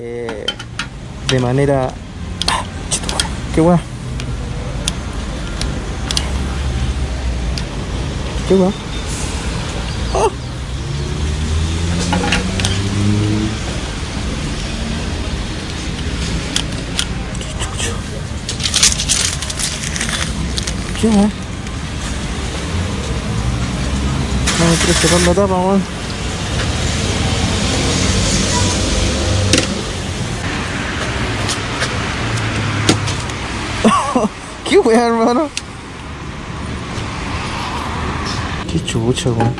eh, de manera... Ah, qué guay. Qué guay. ¡Oh! Qué. No me quiero la tapa. ¿Qué weá, hermano? Qué chucha, weón.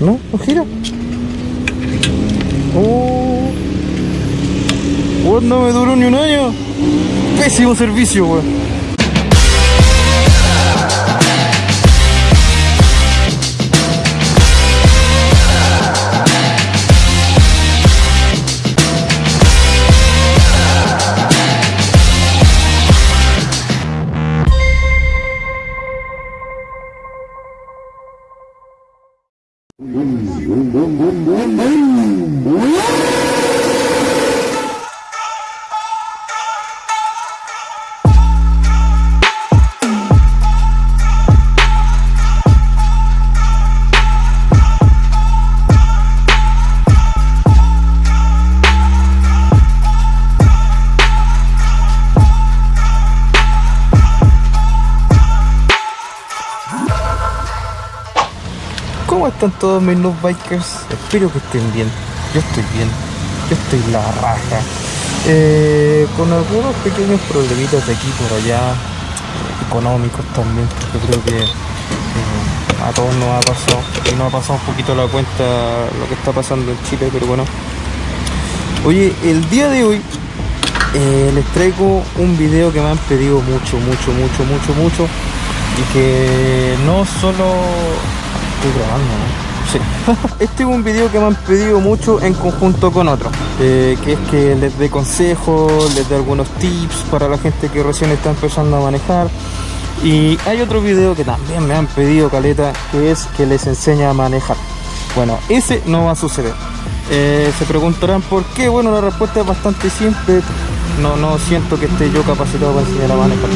¿No? ¿No gira? Oh. Weón, no me duró ni un año. Pésimo servicio, weón. ¿Cómo están todos mis noob bikers? Espero que estén bien. Yo estoy bien. Yo estoy la raja. Eh, con algunos pequeños problemitas de aquí por allá, económicos también. Yo creo que eh, a todos nos ha pasado. Y nos ha pasado un poquito la cuenta lo que está pasando en Chile, pero bueno. Oye, el día de hoy eh, les traigo un video que me han pedido mucho, mucho, mucho, mucho, mucho. Y que no solo estoy grabando, ¿no? Sí. este es un video que me han pedido mucho en conjunto con otro. eh, que es que les dé consejos, les dé algunos tips para la gente que recién está empezando a manejar. Y hay otro video que también me han pedido, Caleta, que es que les enseña a manejar. Bueno, ese no va a suceder. Eh, se preguntarán por qué. Bueno, la respuesta es bastante simple. No, no siento que esté yo capacitado para enseñar a manejar.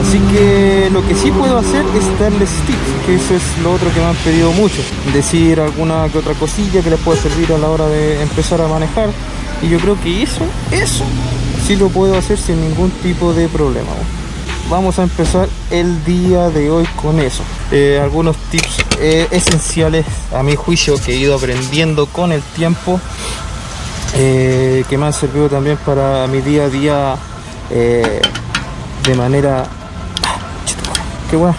Así que lo que sí puedo hacer es darles tips, que eso es lo otro que me han pedido mucho. Decir alguna que otra cosilla que les pueda servir a la hora de empezar a manejar. Y yo creo que eso, eso sí lo puedo hacer sin ningún tipo de problema. Vamos a empezar el día de hoy con eso. Eh, algunos tips eh, esenciales a mi juicio que he ido aprendiendo con el tiempo eh, que me han servido también para mi día a día eh, de manera... ¡Qué bueno!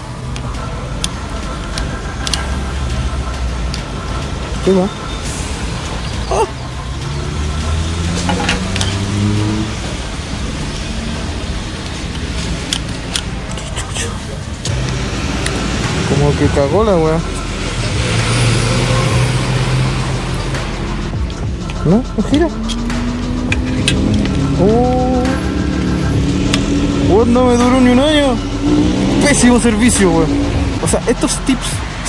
¡Qué bueno! ¡Oh! Como que cagó la weá. ¿No? ¿No gira? Oh. Weón, no me duró ni un año. Pésimo servicio, weón. O sea, estos tips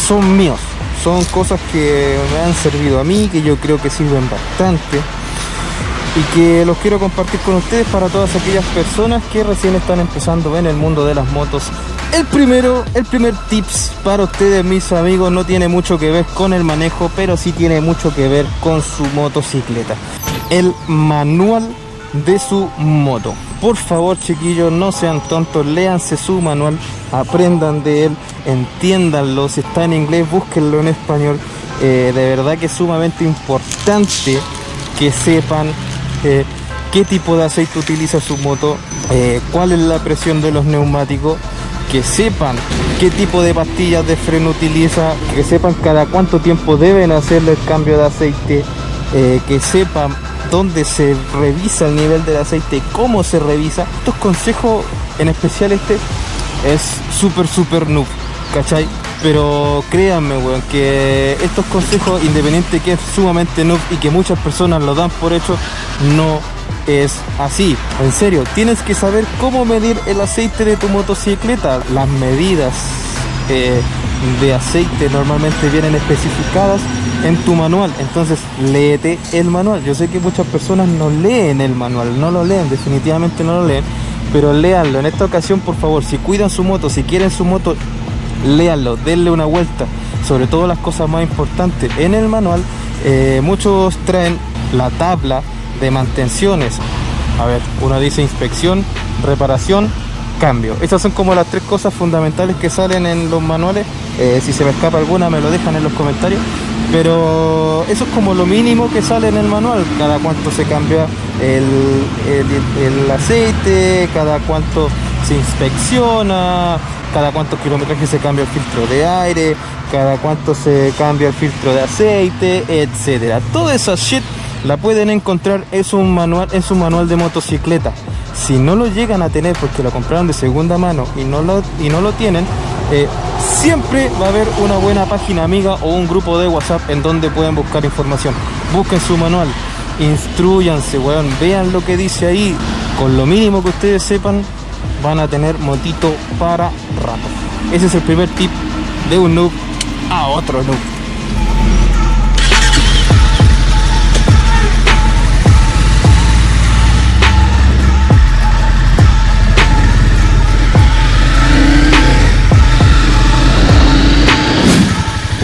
son míos. Son cosas que me han servido a mí, que yo creo que sirven bastante. Y que los quiero compartir con ustedes para todas aquellas personas que recién están empezando en el mundo de las motos. El primero, el primer tips para ustedes, mis amigos, no tiene mucho que ver con el manejo, pero sí tiene mucho que ver con su motocicleta. El manual de su moto. Por favor, chiquillos, no sean tontos, léanse su manual, aprendan de él, entiéndanlo. Si está en inglés, búsquenlo en español. Eh, de verdad que es sumamente importante que sepan eh, qué tipo de aceite utiliza su moto, eh, cuál es la presión de los neumáticos, que sepan qué tipo de pastillas de freno utiliza, que sepan cada cuánto tiempo deben hacerle el cambio de aceite, eh, que sepan dónde se revisa el nivel del aceite, cómo se revisa. Estos consejos, en especial este, es súper, súper noob, ¿cachai? Pero créanme, weón, que estos consejos, independiente que es sumamente noob y que muchas personas lo dan por hecho, no es así. En serio, tienes que saber cómo medir el aceite de tu motocicleta, las medidas, eh, de aceite normalmente vienen especificadas en tu manual. Entonces, léete el manual. Yo sé que muchas personas no leen el manual, no lo leen, definitivamente no lo leen. Pero léanlo. En esta ocasión, por favor, si cuidan su moto, si quieren su moto, léanlo, denle una vuelta. Sobre todo las cosas más importantes. En el manual, eh, muchos traen la tabla de mantenciones. A ver, uno dice inspección, reparación, cambio. Esas son como las tres cosas fundamentales que salen en los manuales. Eh, si se me escapa alguna me lo dejan en los comentarios. Pero eso es como lo mínimo que sale en el manual. Cada cuánto se cambia el, el, aceite, cada cuánto se inspecciona, cada cuántos kilómetros se cambia el filtro de aire, cada cuánto se cambia el filtro de aceite, etcétera. Toda esa shit la pueden encontrar en su manual, en su manual de motocicleta. Si no lo llegan a tener porque lo compraron de segunda mano y no lo, y no lo tienen, eh, siempre va a haber una buena página amiga o un grupo de WhatsApp en donde pueden buscar información. Busquen su manual, instruyanse, weón, vean lo que dice ahí. Con lo mínimo que ustedes sepan, van a tener motito para rato. Ese es el primer tip de un noob a otro noob.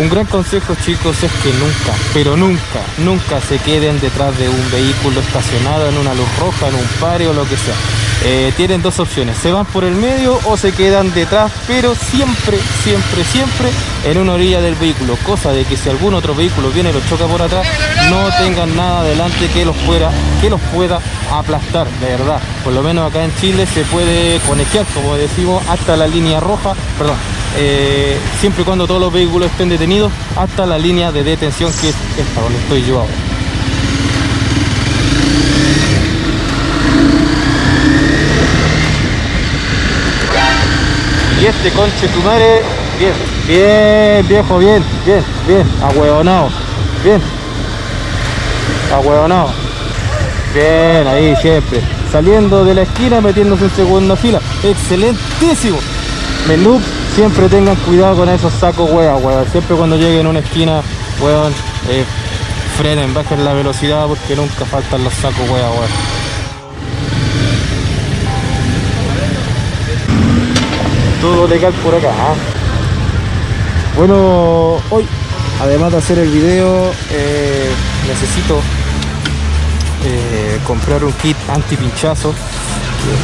Un gran consejo chicos es que nunca, pero nunca, nunca se queden detrás de un vehículo estacionado en una luz roja, en un pare o lo que sea. Eh, tienen dos opciones, se van por el medio o se quedan detrás, pero siempre, siempre, siempre en una orilla del vehículo, cosa de que si algún otro vehículo viene y los choca por atrás, no tengan nada adelante que los pueda, que los pueda aplastar, de verdad. Por lo menos acá en Chile se puede conectar, como decimos, hasta la línea roja, perdón, eh, siempre y cuando todos los vehículos estén detenidos hasta la línea de detención que es esta donde estoy Y este conche tu madre, bien, bien, viejo, bien, bien, bien, ahueonado, bien, ahueonado, bien, ahí siempre, saliendo de la esquina, metiéndose en segunda fila, excelentísimo, menú siempre tengan cuidado con esos sacos weón, weón. Siempre cuando lleguen a una esquina, weón, eh, frenen, bajen la velocidad porque nunca faltan los sacos weón, weón. Todo legal por acá. ¿ah? Bueno, hoy, además de hacer el video, eh, necesito eh, comprar un kit anti pinchazo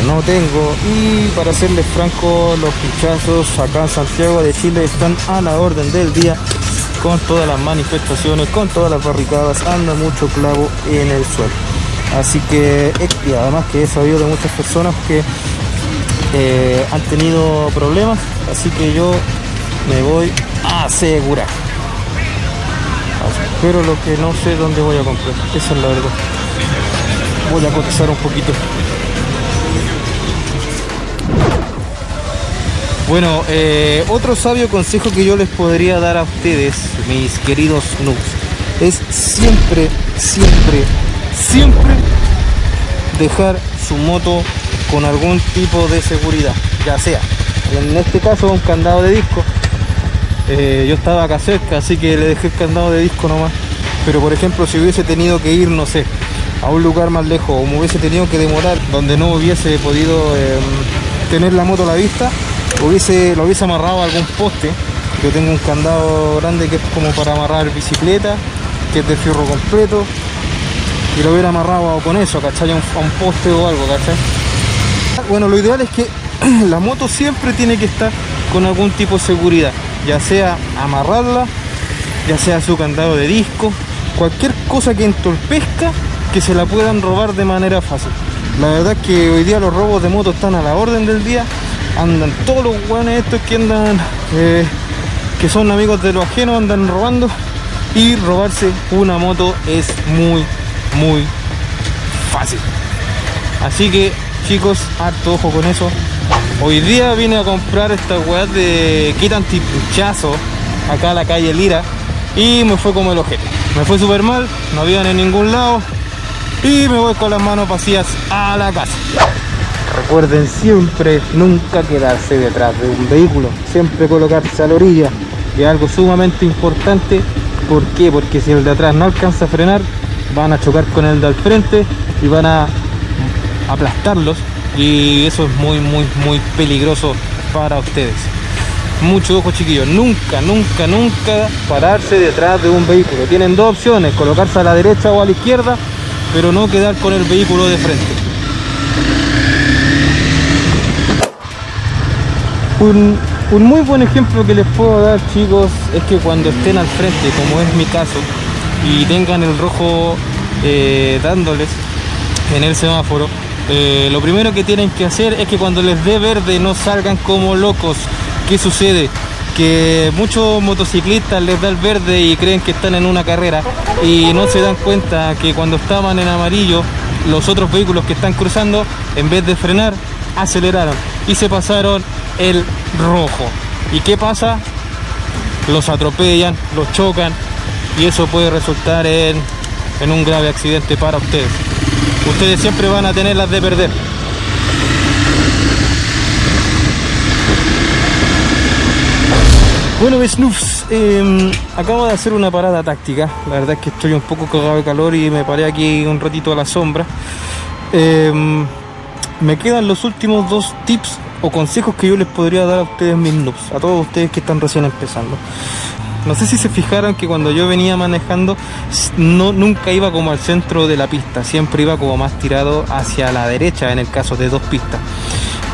no tengo y para serles franco los pinchazos acá en Santiago de Chile están a la orden del día con todas las manifestaciones con todas las barricadas anda mucho clavo en el suelo. Así que y además que he sabido de muchas personas que eh, han tenido problemas así que yo me voy a asegurar. Pero lo que no sé dónde voy a comprar esa es la verdad. Voy a cotizar un poquito Bueno, eh, otro sabio consejo que yo les podría dar a ustedes, mis queridos noobs, es siempre, siempre, siempre dejar su moto con algún tipo de seguridad, ya sea, en este caso un candado de disco. Eh, yo estaba acá cerca, así que le dejé el candado de disco nomás. Pero por ejemplo, si hubiese tenido que ir, no sé, a un lugar más lejos o me hubiese tenido que demorar donde no hubiese podido em, tener la moto a la vista, hubiese, lo hubiese amarrado a algún poste. Yo tengo un candado grande que es como para amarrar bicicleta, que es de fierro completo. Y lo hubiera amarrado con eso, ¿cachai? A un, a un poste o algo, ¿cachai? Bueno, lo ideal es que la moto siempre tiene que estar con algún tipo de seguridad. Ya sea amarrarla, ya sea su candado de disco, cualquier cosa que entorpezca que se la puedan robar de manera fácil. La verdad es que hoy día los robos de moto están a la orden del día andan todos los guanes estos que andan eh, que son amigos de los ajenos andan robando. Y robarse una moto es muy muy fácil. Así que chicos harto ojo con eso. Hoy día vine a comprar esta weá de kit antipuchazo acá a la calle Lira. Y me fue como el ojete. Me fue súper mal no habían en ningún lado. Y me voy con las manos vacías a la casa Recuerden siempre nunca quedarse detrás de un vehículo, siempre colocarse a la orilla. Es algo sumamente importante. ¿Por qué? Porque si el de atrás no alcanza a frenar, van a chocar con el de al frente y van a aplastarlos. Y eso es muy muy muy peligroso para ustedes. Mucho ojo chiquillos. Nunca nunca nunca pararse detrás de un vehículo. Tienen dos opciones colocarse a la derecha o a la izquierda pero no quedar con el vehículo de frente un, muy buen ejemplo que les puedo dar chicos es que cuando estén al frente como es mi caso y tengan el rojo eh, dándoles en el semáforo eh, lo primero que tienen que hacer es que cuando les dé verde no salgan como locos ¿qué sucede? que muchos motociclistas les da el verde y creen que están en una carrera y no se dan cuenta que cuando estaban en amarillo los otros vehículos que están cruzando en vez de frenar aceleraron y se pasaron el rojo ¿y qué pasa? los atropellan, los chocan y eso puede resultar en, en un grave accidente para ustedes ustedes siempre van a tener las de perder Bueno, Snoofs, eh, acabo de hacer una parada táctica. La verdad es que estoy un poco cagado de calor y me paré aquí un ratito a la sombra. Eh, me quedan los últimos dos tips o consejos que yo les podría dar a ustedes mis noobs, a todos ustedes que están recién empezando. No sé si se fijaron que cuando yo venía manejando no, nunca iba como al centro de la pista, siempre iba como más tirado hacia la derecha en el caso de dos pistas.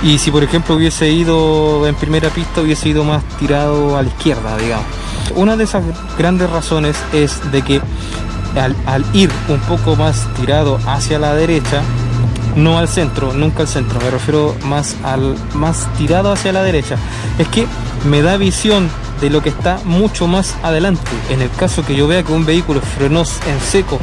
Y si por ejemplo hubiese ido en primera pista hubiese ido más tirado a la izquierda, digamos. Una de esas grandes razones es de que al, al ir un poco más tirado hacia la derecha, no al centro, nunca al centro, me refiero más al más tirado hacia la derecha, es que me da visión de lo que está mucho más adelante. En el caso que yo vea que un vehículo frenó en seco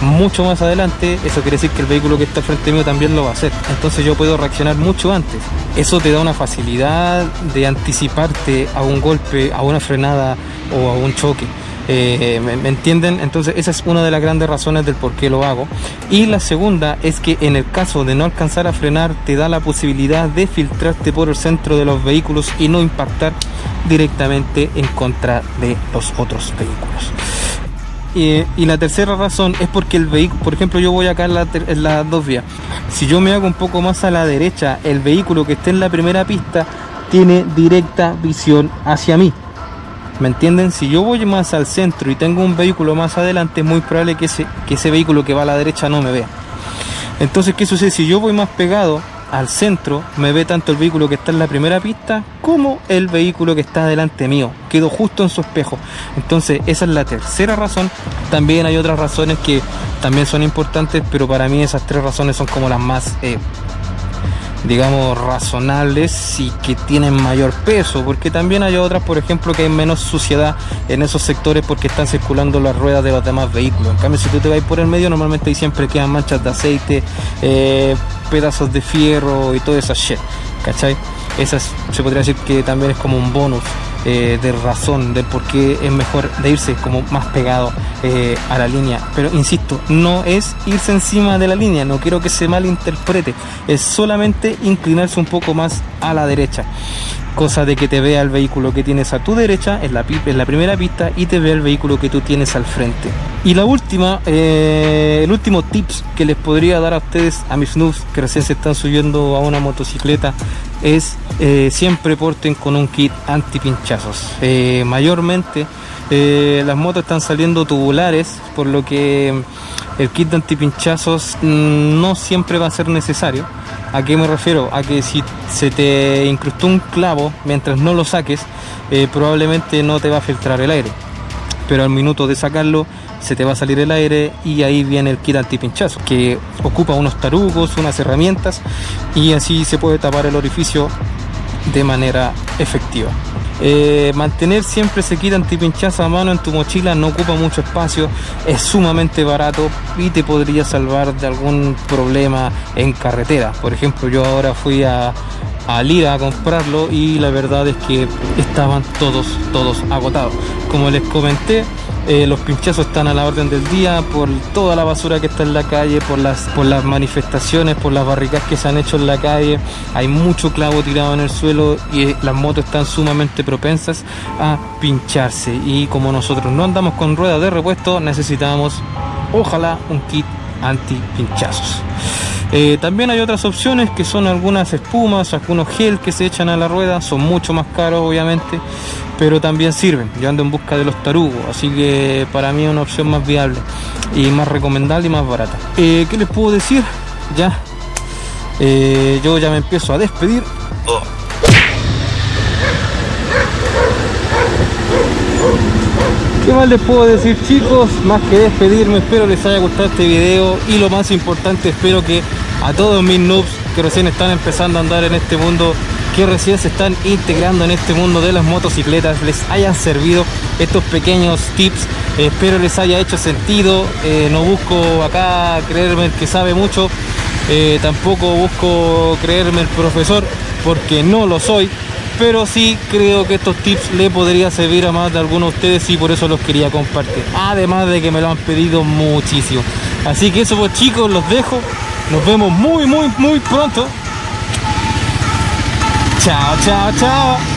mucho más adelante, eso quiere decir que el vehículo que está frente mío también lo va a hacer. Entonces yo puedo reaccionar mucho antes. Eso te da una facilidad de anticiparte a un golpe, a una frenada o a un choque. Eh, ¿me, ¿me, entienden? Entonces esa es una de las grandes razones del por qué lo hago. Y la segunda es que en el caso de no alcanzar a frenar te da la posibilidad de filtrarte por el centro de los vehículos y no impactar directamente en contra de los otros vehículos. Y, y, la tercera razón es porque el vehículo, por ejemplo, yo voy acá en, la, dos vías. Si yo me hago un poco más a la derecha, el vehículo que esté en la primera pista tiene directa visión hacia mí. ¿Me entienden? Si yo voy más al centro y tengo un vehículo más adelante, es muy probable que ese, que ese vehículo que va a la derecha no me vea. Entonces, ¿qué sucede? Si yo voy más pegado al centro, me ve tanto el vehículo que está en la primera pista como el vehículo que está delante mío. Quedo justo en su espejo. Entonces, esa es la tercera razón. También hay otras razones que también son importantes, pero para mí esas tres razones son como las más... Eh, digamos razonables y que tienen mayor peso porque también hay otras por ejemplo que hay menos suciedad en esos sectores porque están circulando las ruedas de los demás vehículos en cambio si tú te vas por el medio normalmente ahí siempre quedan manchas de aceite eh, pedazos de fierro y toda esa shit ¿cachai? esas se podría decir que también es como un bonus eh, de razón del por qué es mejor de irse como más pegado eh, a la línea. Pero insisto, no es irse encima de la línea, no quiero que se malinterprete, es solamente inclinarse un poco más a la derecha. Cosa de que te vea el vehículo que tienes a tu derecha en la, la primera pista y te vea el vehículo que tú tienes al frente. Y la última, eh, el último tips que les podría dar a ustedes, a mis noobs que recién se están subiendo a una motocicleta, es eh, siempre porten con un kit anti pinchazos. Eh, mayormente las motos están saliendo tubulares, por lo que el kit de antipinchazos mm, no siempre va a ser necesario. ¿A qué me refiero? A que si se te incrustó un clavo mientras no lo saques, eh, probablemente no te va a filtrar el aire. Pero al minuto de sacarlo, se te va a salir el aire y ahí viene el kit antipinchazo, que ocupa unos tarugos, unas herramientas y así se puede tapar el orificio de manera efectiva. Eh, mantener siempre ese kit antipinchazo a mano en tu mochila no ocupa mucho espacio, es sumamente barato y te podría salvar de algún problema en carretera. Por ejemplo, yo ahora fui a, a Lira a comprarlo y la verdad es que estaban todos, todos agotados. Como les comenté, Eh, los pinchazos están a la orden del día por toda la basura que está en la calle, por las, por las manifestaciones, por las barricadas que se han hecho en la calle. Hay mucho clavo tirado en el suelo y eh, las motos están sumamente propensas a pincharse. Y como nosotros no andamos con ruedas de repuesto, necesitamos, ojalá, un kit anti pinchazos. Eh, también hay otras opciones que son algunas espumas, algunos gel que se echan a la rueda, son mucho más caros obviamente, pero también sirven. Yo ando en busca de los tarugos, así que para mí es una opción más viable y más recomendable y más barata. Eh, ¿Qué les puedo decir? Ya, eh, yo ya me empiezo a despedir. ¿Qué más les puedo decir chicos? Más que despedirme, espero les haya gustado este video y lo más importante, espero que a todos mis noobs que recién están empezando a andar en este mundo, que recién se están integrando en este mundo de las motocicletas, les hayan servido estos pequeños tips, espero les haya hecho sentido, eh, no busco acá creerme el que sabe mucho, eh, tampoco busco creerme el profesor porque no lo soy, pero sí creo que estos tips le podría servir a más de algunos de ustedes y por eso los quería compartir además de que me lo han pedido muchísimo. Así que eso pues chicos los dejo. Nos vemos muy muy muy pronto. Chao chao chao